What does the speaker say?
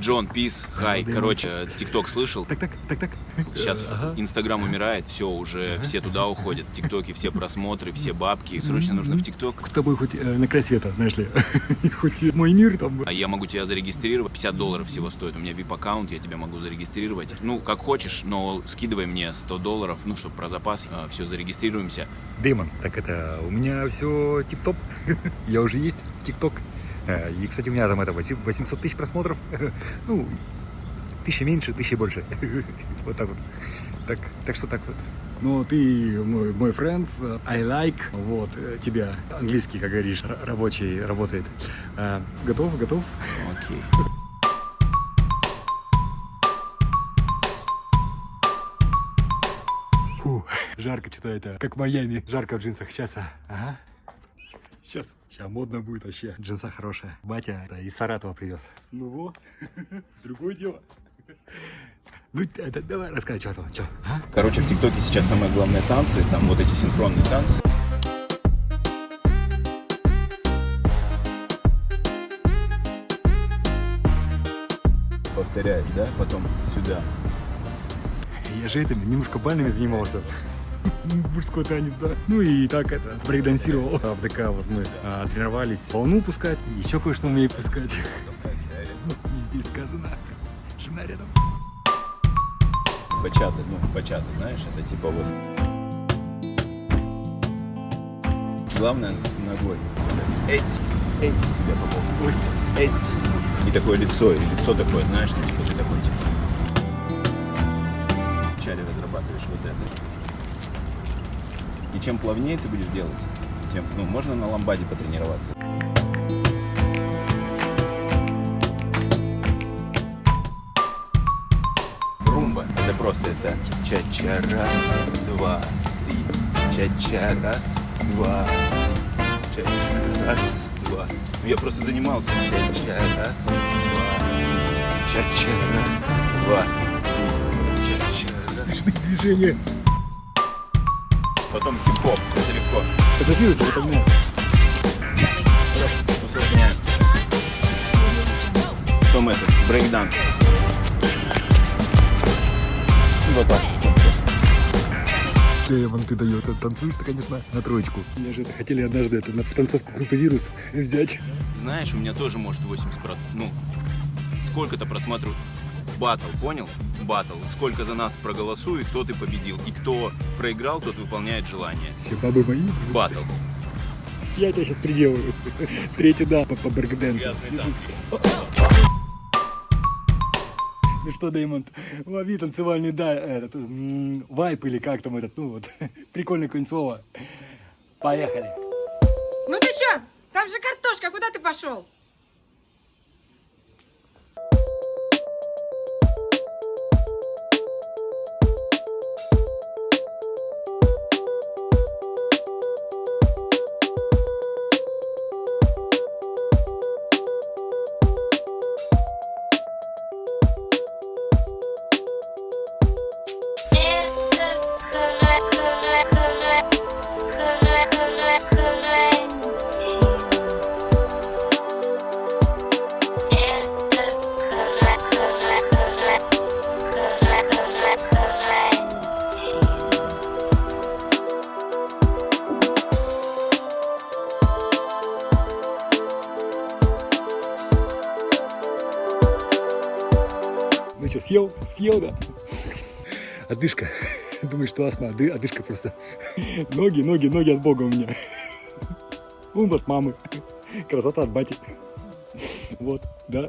Джон, пис, хай. Короче, ТикТок слышал? Так, так, так, так. Сейчас Ага. Инстаграм умирает, все, уже все туда уходят. В ТикТоке все просмотры, все бабки. Срочно нужно в ТикТок. С тобой хоть э, на край света, знаешь ли. хоть мой мир там. А я могу тебя зарегистрировать. 50 долларов всего стоит. У меня VIP-аккаунт, я тебя могу зарегистрировать. Ну, как хочешь, но скидывай мне 100 долларов, ну, чтобы про запас. все, зарегистрируемся. Дэмон, так это, у меня все тип-топ. Я уже есть в ТикТок. Э, И, кстати, у меня там это 800 тысяч просмотров. Ну, тысяча меньше, тысяча больше. Вот так вот. Так, так что так вот. Ну, ты мой, мой friends, I like, вот, э, тебя, английский, как говоришь, рабочий, работает. Э, Готов, готов? Окей. Фу, жарко что-то это, как в Майами, жарко в джинсах. Сейчас, а, ага. Сейчас, сейчас модно будет вообще. Джинса хорошая. Батя это, из Саратова привез. Ну во, другое дело. Ну, это, давай рассказывай, что там, что, а? Короче, в ТикТоке сейчас самое главное танцы. Там вот эти синхронные танцы. Повторяешь, да? Потом сюда. Я же этим немножко бальными занимался. Мужской танец, да. Ну и так это, брейкдансировал. А В ДК вот мы а, тренировались волну пускать, и еще кое-что умею пускать. Не здесь сказано. Жена рядом. Бачата, ну, бачата, знаешь, это типа вот... Главное ногой. Эть, эть, тебя попал. Эть. И такое лицо, и лицо такое, знаешь, ну, типа ты такой, типа. Вначале разрабатываешь вот это. И чем плавнее ты будешь делать, тем, ну, можно на ламбаде потренироваться. Румба. Это просто это ча-ча раз, два, три. Ча-ча раз, два. Ча-ча раз, два. Ну, Я просто занимался. Ча-ча раз, два. Ча-ча раз, два. Ча-ча раз. Смешные движения. Потом хип-хоп. Это легко. Это вирус, это мне. Усложняем. Потом этот, брейкданс. Вот так. Ты дает, танцуешь ты, конечно, на троечку. Меня же это хотели однажды это, на танцовку группы «Вирус» взять. Знаешь, у меня тоже может 80%. Ну, сколько-то просмотрю батл, понял? Батл. Сколько за нас проголосует, тот и победил. И кто проиграл, тот выполняет желание. Все бабы мои. Батл. Я тебя сейчас приделаю. Третий да по, по. Ну что, Дэймонд, лови танцевальный да, этот, вайп или как там этот, ну вот, прикольное какое-нибудь слово. Поехали. Ну ты чё? Там же картошка, куда ты пошел? Ну что, съел? Съел, да? Одышка. Думаешь, что астма, Оды- одышка просто. Ноги, ноги, ноги от бога у меня. Ум от мамы. Красота от бати. Вот, да.